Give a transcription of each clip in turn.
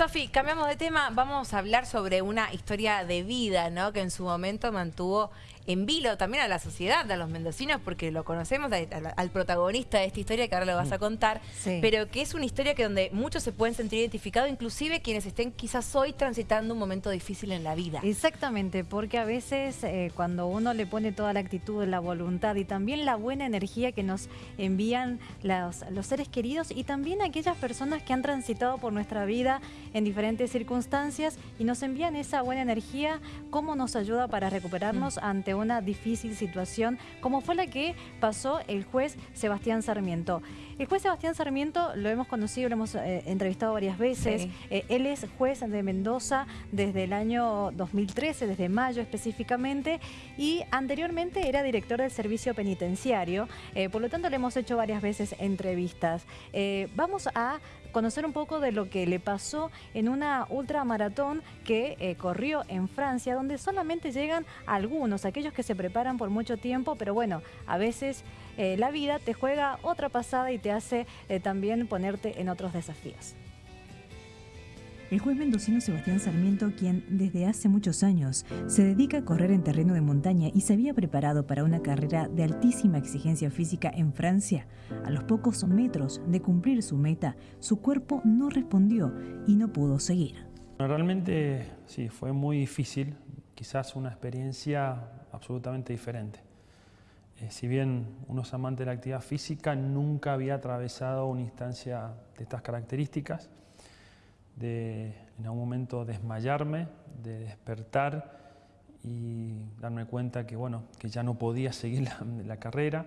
Sofi, cambiamos de tema, vamos a hablar sobre una historia de vida, ¿no? Que en su momento mantuvo en vilo también a la sociedad, a los mendocinos, porque lo conocemos, al, protagonista de esta historia que ahora lo vas a mm. contar, pero que es una historia que donde muchos se pueden sentir identificados, inclusive quienes estén quizás hoy transitando un momento difícil en la vida. Exactamente, porque a veces eh, cuando uno le pone toda la actitud, la voluntad y también la buena energía que nos envían los, los seres queridos y también aquellas personas que han transitado por nuestra vida en diferentes circunstancias y nos envían esa buena energía, cómo nos ayuda para recuperarnos mm. ante una difícil situación, como fue la que pasó el juez Sebastián Sarmiento. El juez Sebastián Sarmiento lo hemos conocido, lo hemos eh, entrevistado varias veces. Eh, él es juez de Mendoza desde el año 2013, desde mayo específicamente, y anteriormente era director del servicio penitenciario. Eh, por lo tanto, le hemos hecho varias veces entrevistas. vamos a conocer un poco de lo que le pasó en una ultramaratón que corrió en Francia, donde solamente llegan algunos, aquellos que se preparan por mucho tiempo, pero bueno, a veces la vida te juega otra pasada y te hace eh, también ponerte en otros desafíos. El juez mendocino Sebastián Sarmiento, quien desde hace muchos años se dedica a correr en terreno de montaña y se había preparado para una carrera de altísima exigencia física en Francia, a los pocos metros de cumplir su meta, su cuerpo no respondió y no pudo seguir. Realmente sí, fue muy difícil, quizás una experiencia absolutamente diferente. Eh, si bien uno es amante de la actividad física, nunca había atravesado una instancia de estas características, de en algún momento desmayarme, de despertar y darme cuenta que, bueno, que ya no podía seguir la, carrera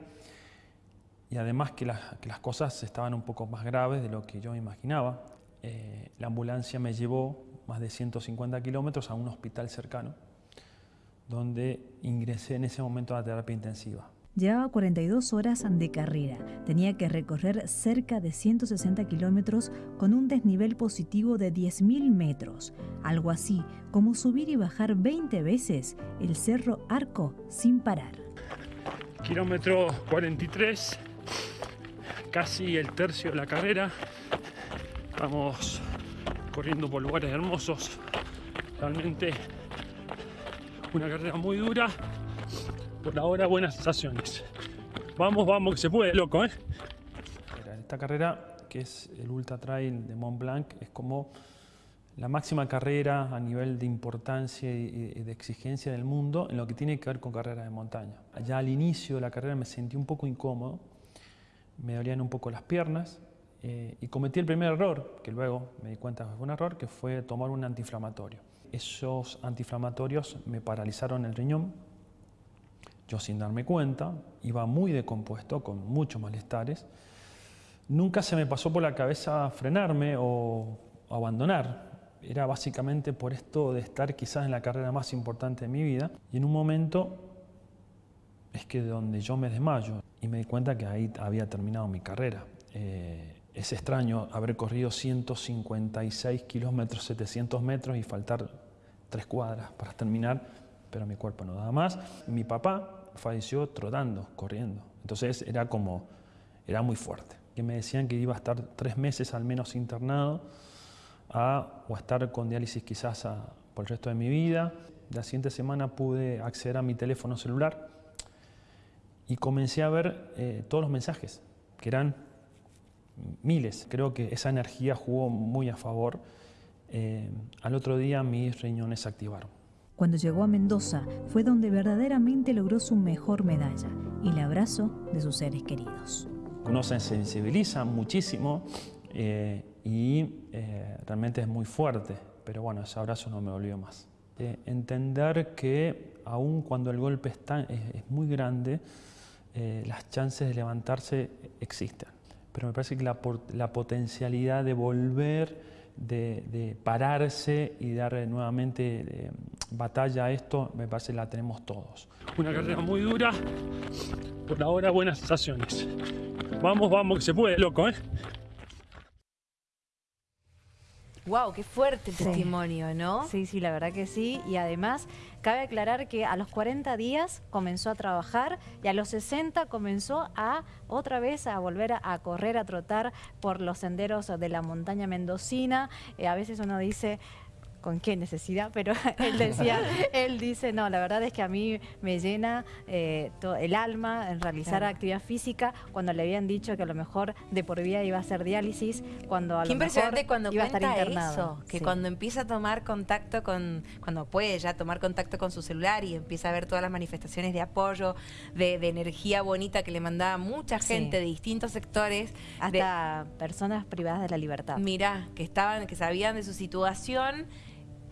y además que, las cosas estaban un poco más graves de lo que yo imaginaba. Eh, la ambulancia me llevó más de 150 kilómetros a un hospital cercano, donde ingresé en ese momento a la terapia intensiva. Llevaba 42 horas de carrera. Tenía que recorrer cerca de 160 kilómetros con un desnivel positivo de 10.000 metros. Algo así como subir y bajar 20 veces el Cerro Arco sin parar. Kilómetro 43, casi el tercio de la carrera. Vamos corriendo por lugares hermosos. Realmente una carrera muy dura por ahora buenas sensaciones. Vamos, vamos, que se puede, loco, ¿eh? Esta carrera, que es el Ultra Trail de Mont Blanc, es como la máxima carrera a nivel de importancia y de exigencia del mundo en lo que tiene que ver con carreras de montaña. Ya al inicio de la carrera me sentí un poco incómodo, me dolían un poco las piernas eh, y cometí el primer error, que luego me di cuenta que fue un error, que fue tomar un antiinflamatorio. Esos antiinflamatorios me paralizaron el riñón, yo sin darme cuenta, iba muy decompuesto, con muchos malestares. Nunca se me pasó por la cabeza frenarme o abandonar. Era básicamente por esto de estar quizás en la carrera más importante de mi vida. Y en un momento es que donde yo me desmayo y me di cuenta que ahí había terminado mi carrera. Eh, es extraño haber corrido 156 kilómetros, 700 metros y faltar tres cuadras para terminar pero mi cuerpo no daba más. Mi papá falleció trotando, corriendo. Entonces era como, era muy fuerte. Que me decían que iba a estar tres meses al menos internado a, o a estar con diálisis quizás por el resto de mi vida. La siguiente semana pude acceder a mi teléfono celular y comencé a ver eh, todos los mensajes, que eran miles. Creo que esa energía jugó muy a favor. Eh, al otro día mis riñones se activaron. Cuando llegó a Mendoza fue donde verdaderamente logró su mejor medalla el abrazo de sus seres queridos. Uno se sensibiliza muchísimo eh, y eh, realmente es muy fuerte, pero bueno, ese abrazo no me volvió más. Eh, entender que aun cuando el golpe está, es, muy grande, las chances de levantarse existen. Pero me parece que la, la potencialidad de volver de, pararse y dar nuevamente eh, batalla a esto, me parece la tenemos todos. Una carrera muy dura, por ahora buenas sensaciones. Vamos, vamos, que se puede, loco, ¿eh? Wow, qué fuerte el Sí. testimonio, ¿no? Sí, sí, la verdad que sí. Y además, cabe aclarar que a los 40 días comenzó a trabajar y a los 60 comenzó a otra vez a volver a, a correr, a trotar por los senderos de la montaña mendocina. Eh, a veces uno dice... ¿Con qué necesidad? Pero él decía, él dice, no, la verdad es que a mí me llena eh, el alma en realizar Claro. actividad física cuando le habían dicho que a lo mejor de por vida iba a hacer diálisis, cuando a Qué lo impresionante mejor cuando iba a estar internado. eso, que Sí. cuando empieza a tomar contacto con, cuando puede ya tomar contacto con su celular y empieza a ver todas las manifestaciones de apoyo, de, de energía bonita que le mandaba mucha Sí. gente de distintos sectores, de- Hasta personas privadas de la libertad. Mirá, que estaban, que sabían de su situación,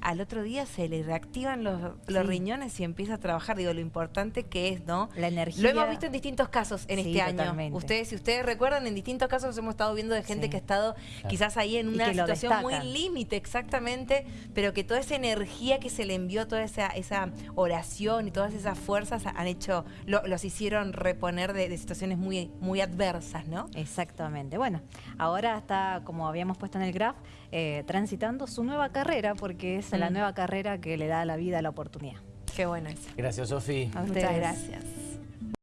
al otro día se le reactivan los, los Sí. riñones y empieza a trabajar. Digo, lo importante que es, ¿no? La energía. Lo hemos visto en distintos casos en Sí, este año. totalmente. Ustedes, si ustedes recuerdan, en distintos casos hemos estado viendo de gente Sí. que ha estado quizás ahí en una situación muy límite, exactamente, pero que toda esa energía que se le envió, toda esa, esa oración y todas esas fuerzas han hecho, lo- los hicieron reponer de, de situaciones muy, muy adversas, ¿no? Exactamente. Bueno, ahora está, como habíamos puesto en el graph, eh, transitando su nueva carrera, porque es la Mm. nueva carrera que le da a la vida la oportunidad. Qué bueno eso. Gracias, Sofi. A Muchas ustedes. gracias.